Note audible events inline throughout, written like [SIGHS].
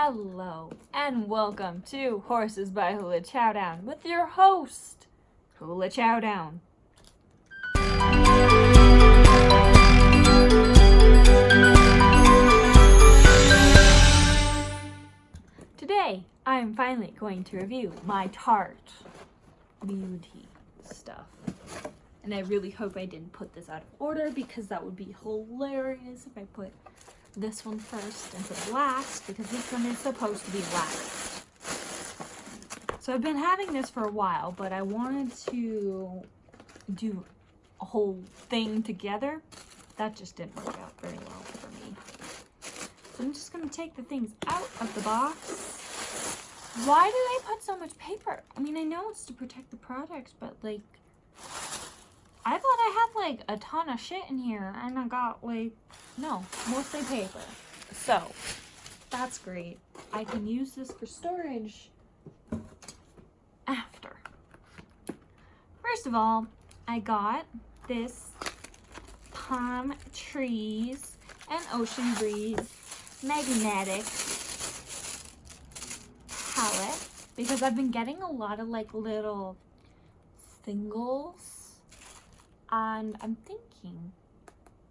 Hello and welcome to Horses by Hula Chowdown with your host, Hula Chowdown. Today, I am finally going to review my Tarte Beauty stuff. And I really hope I didn't put this out of order because that would be hilarious if I put this one first instead of last because this one is supposed to be last. So I've been having this for a while, but I wanted to do a whole thing together. That just didn't work out very well for me. So I'm just going to take the things out of the box. Why do they put so much paper? I mean, I know it's to protect the products, but like, I thought I had like a ton of shit in here and I got like, no, mostly paper. So, that's great. I can use this for storage after. First of all, I got this palm trees and ocean breeze magnetic palette because I've been getting a lot of like little singles and I'm thinking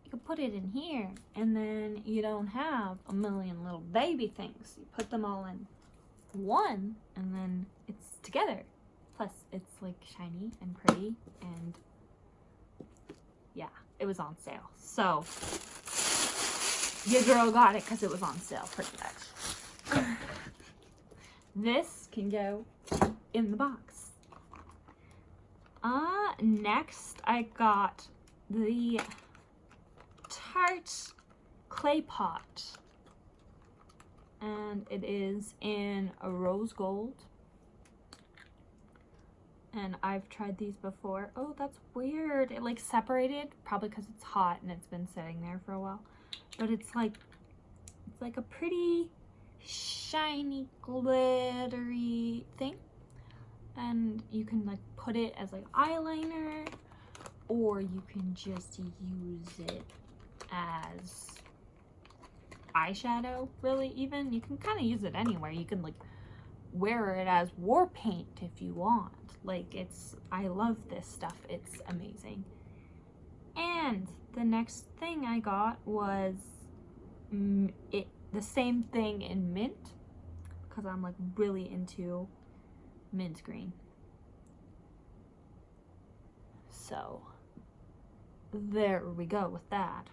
you could put it in here and then you don't have a million little baby things. You put them all in one and then it's together. Plus it's like shiny and pretty and yeah, it was on sale. So your girl got it because it was on sale pretty much. [LAUGHS] this can go in the box. Uh, next I got the Tarte Clay Pot. And it is in a rose gold. And I've tried these before. Oh, that's weird. It like separated, probably because it's hot and it's been sitting there for a while. But it's like, it's like a pretty shiny, glittery thing and you can like put it as like eyeliner or you can just use it as eyeshadow really even. You can kind of use it anywhere. You can like wear it as war paint if you want. Like it's i love this stuff. It's amazing. And the next thing i got was it the same thing in mint because i'm like really into mint green. So there we go with that.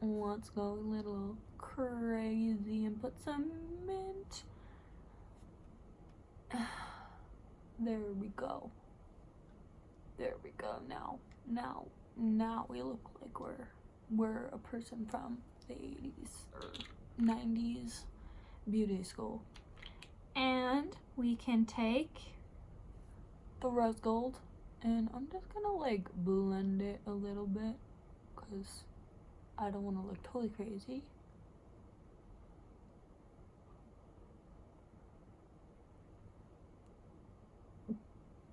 Let's go a little crazy and put some mint. [SIGHS] There we go. There we go. Now, now, now we look like we're we're a person from the 80s or 90s beauty school. And we can take the rose gold and I'm just gonna like blend it a little bit because I don't want to look totally crazy.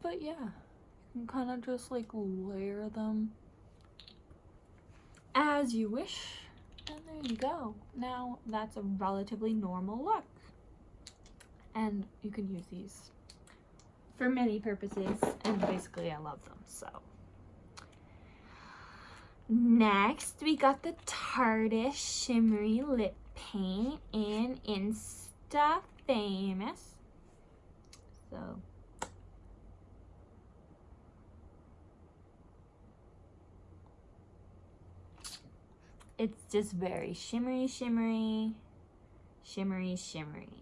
But yeah, you can kind of just like layer them as you wish. And there you go. Now that's a relatively normal look and you can use these for many purposes and basically I love them so. Next we got the Tarte shimmery lip paint in Insta Famous. So. It's just very shimmery shimmery shimmery shimmery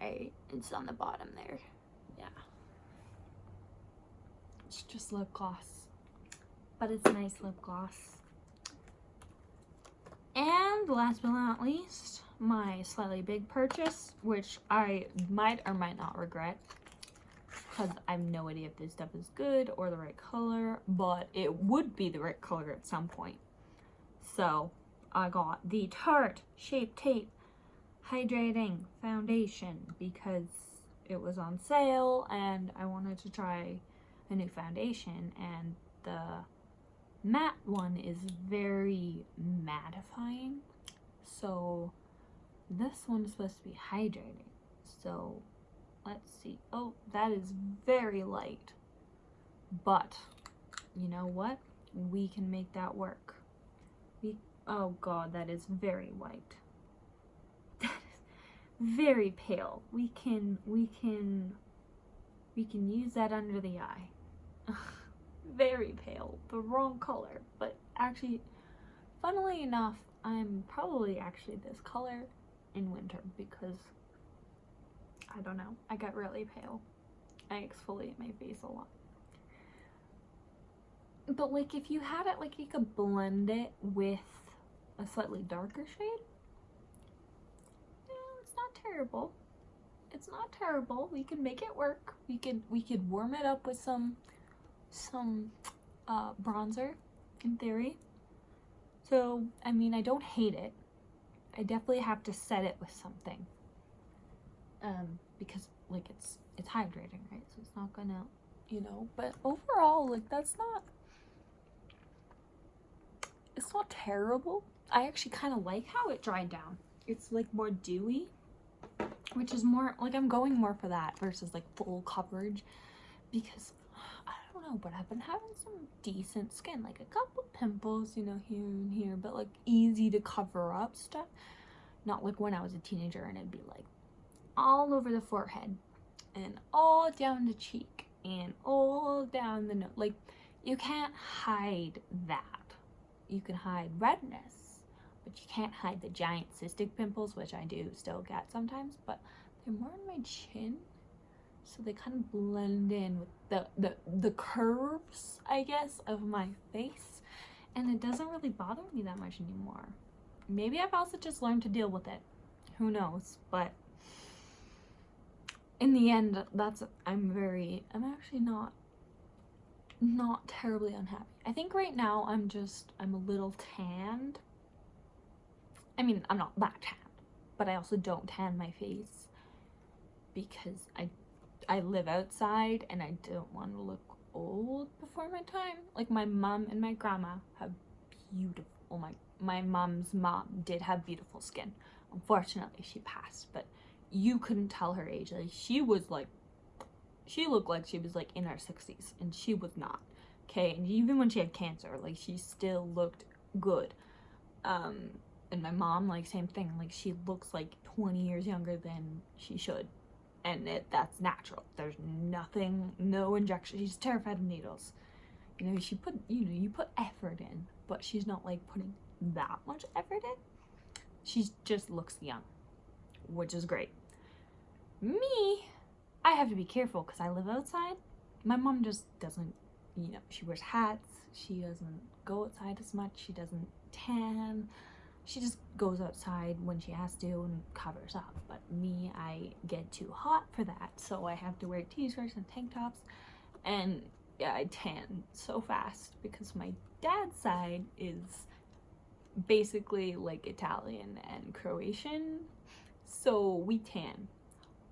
right? It's on the bottom there. Yeah. It's just lip gloss. But it's nice lip gloss. And last but not least my slightly big purchase which i might or might not regret because i have no idea if this stuff is good or the right color but it would be the right color at some point. So i got the tarte shape tape hydrating foundation because it was on sale and I wanted to try a new foundation and the matte one is very mattifying so this one is supposed to be hydrating. So let's see. Oh, that is very light. But you know what? We can make that work. We oh god, that is very white. Very pale. We can we can we can use that under the eye. [LAUGHS] very pale. The wrong color. But actually funnily enough, I'm probably actually this color in winter because I don't know. I got really pale. I exfoliate my face a lot. But like if you had it like you could blend it with a slightly darker shade. Terrible. It's not terrible. We can make it work. We could we could warm it up with some some uh, bronzer in theory. So, I mean, I don't hate it. I definitely have to set it with something. Um, because like it's it's hydrating, right? So it's not gonna, you know, but overall, like that's not it's not terrible. I actually kind of like how it dried down. It's like more dewy, which is more like I'm going more for that versus like full coverage because I don't know, but I've been having some decent skin, like a couple pimples, you know, here and here, but like easy to cover up stuff. Not like when I was a teenager and it'd be like all over the forehead and all down the cheek and all down the nose. Like you can't hide that you can hide redness, but you can't hide the giant cystic pimples, which I do still get sometimes, but they're more on my chin. So they kind of blend in with the, the, the curves, I guess, of my face. And it doesn't really bother me that much anymore. Maybe I've also just learned to deal with it. Who knows? But in the end, that's, I'm very, I'm actually not not terribly unhappy. I think right now I'm just, I'm a little tanned. I mean, I'm not that tan, but I also don't tan my face because I, I live outside and I don't want to look old before my time. Like my mom and my grandma have beautiful, oh my, my mom's mom did have beautiful skin. Unfortunately, she passed, but you couldn't tell her age. Like she was like she looked like she was like in her 60s and she was not okay and even when she had cancer like she still looked good um and my mom like same thing like she looks like 20 years younger than she should and it that's natural there's nothing no injection she's terrified of needles you know she put you know you put effort in but she's not like putting that much effort in she just looks young which is great me I have to be careful because I live outside. My mom just doesn't, you know, she wears hats. She doesn't go outside as much. She doesn't tan. She just goes outside when she has to and covers up. But me, I get too hot for that. So I have to wear t-shirts and tank tops. And yeah, I tan so fast because my dad's side is basically like Italian and Croatian. So we tan.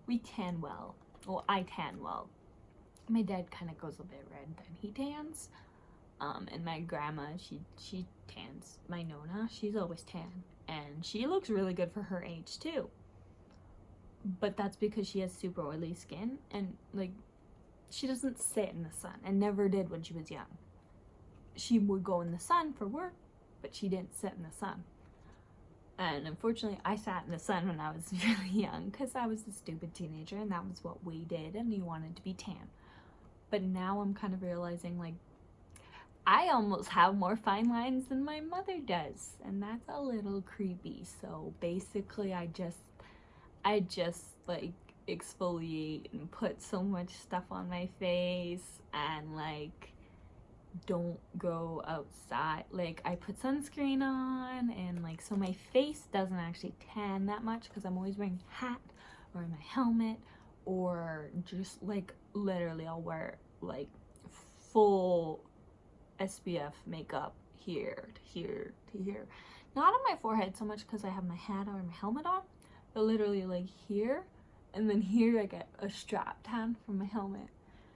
We tan well well I tan well my dad kind of goes a bit red then he tans um and my grandma she she tans my nona. She's always tan. And she looks really good for her age too. But that's because she has super oily skin and like she doesn't sit in the sun and never did when she was young. She would go in the sun for work but she didn't sit in the sun. And unfortunately I sat in the sun when I was [LAUGHS] really young because I was a stupid teenager and that was what we did and you wanted to be tan. But now I'm kind of realizing like I almost have more fine lines than my mother does and that's a little creepy. So basically I just I just like exfoliate and put so much stuff on my face and like don't go outside. Like I put sunscreen on and like so my face doesn't actually tan that much because I'm always wearing a hat or my helmet or just like literally I'll wear like full SPF makeup here to here to here not on my forehead so much because I have my hat or my helmet on but literally like here and then here I get a strap tan from my helmet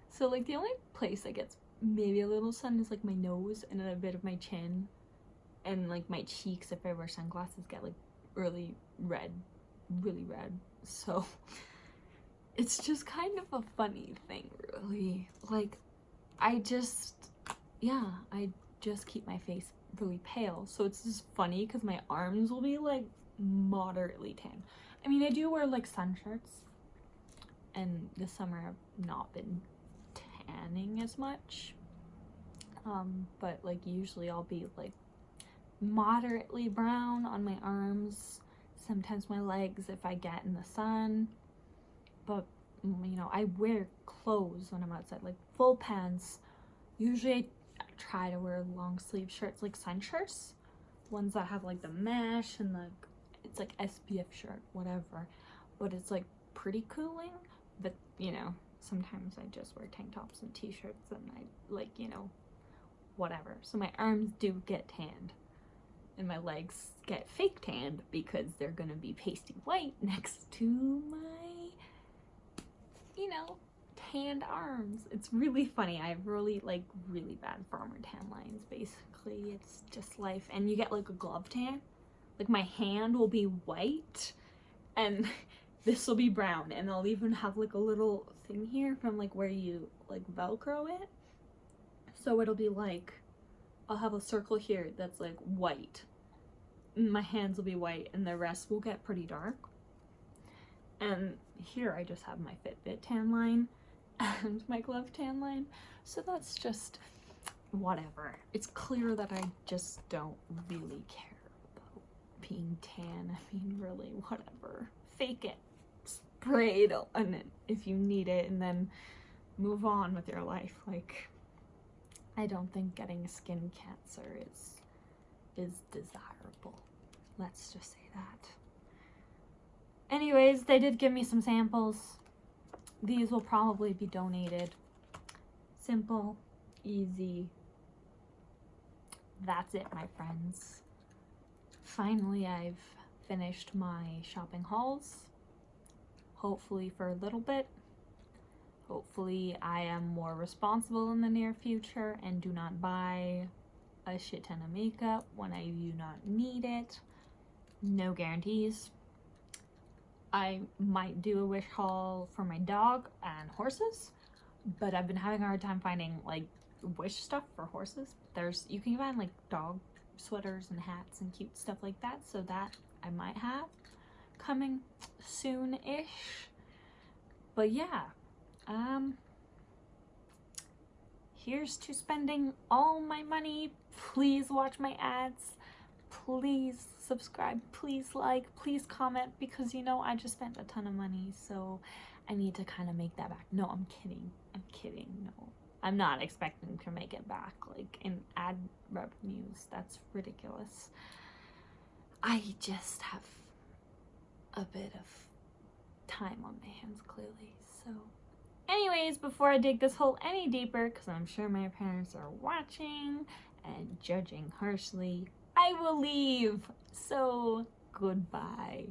so like the only place that gets maybe a little sun is like my nose and a bit of my chin and like my cheeks if I wear sunglasses get like really red really red. So [LAUGHS] it's just kind of a funny thing, really. Like, I just, yeah, I just keep my face really pale. So it's just funny because my arms will be like moderately tan. I mean, I do wear like sun shirts, and this summer I've not been tanning as much. Um, but like usually I'll be like moderately brown on my arms, sometimes my legs if I get in the sun. But you know, I wear clothes when I'm outside, like full pants. Usually I try to wear long sleeve shirts, like sun shirts, ones that have like the mesh and the it's like SPF shirt, whatever. But it's like pretty cooling. But you know, sometimes I just wear tank tops and t-shirts and I like, you know, whatever. So my arms do get tanned and my legs get fake tanned because they're gonna be pasty white [LAUGHS] next to my, you know, tanned arms. It's really funny. I have really, like, really bad farmer tan lines, basically. It's just life. And you get, like, a glove tan. Like, my hand will be white and [LAUGHS] this will be brown. And I'll even have, like, a little thing here from, like, where you, like, Velcro it. So it'll be, like, I'll have a circle here that's, like, white. My hands will be white and the rest will get pretty dark. And here I just have my Fitbit tan line and my glove tan line. So that's just whatever. It's clear that I just don't really care about being tan. I mean, really, whatever. Fake it. Spray it on it if you need it and then move on with your life. Like, I don't think getting skin cancer is is desirable. Let's just say that. Anyways, they did give me some samples these will probably be donated. Simple, easy. That's it, my friends. Finally, I've finished my shopping hauls. Hopefully for a little bit. Hopefully I am more responsible in the near future and do not buy a shit ton of makeup when I do not need it. No guarantees. I might do a wish haul for my dog and horses, but I've been having a hard time finding like wish stuff for horses. There's you can find like dog sweaters and hats and cute stuff like that, so that I might have coming soon-ish. But yeah, um here's to spending all my money. Please watch my ads. Please subscribe, please like, please comment because you know I just spent a ton of money so I need to kind of make that back. No, I'm kidding. I'm kidding. No. I'm not expecting to make it back like in ad revenues. That's ridiculous. I just have a bit of time on my hands clearly. So anyways, before I dig this hole any deeper, because I'm sure my parents are watching and judging harshly, I will leave. So goodbye.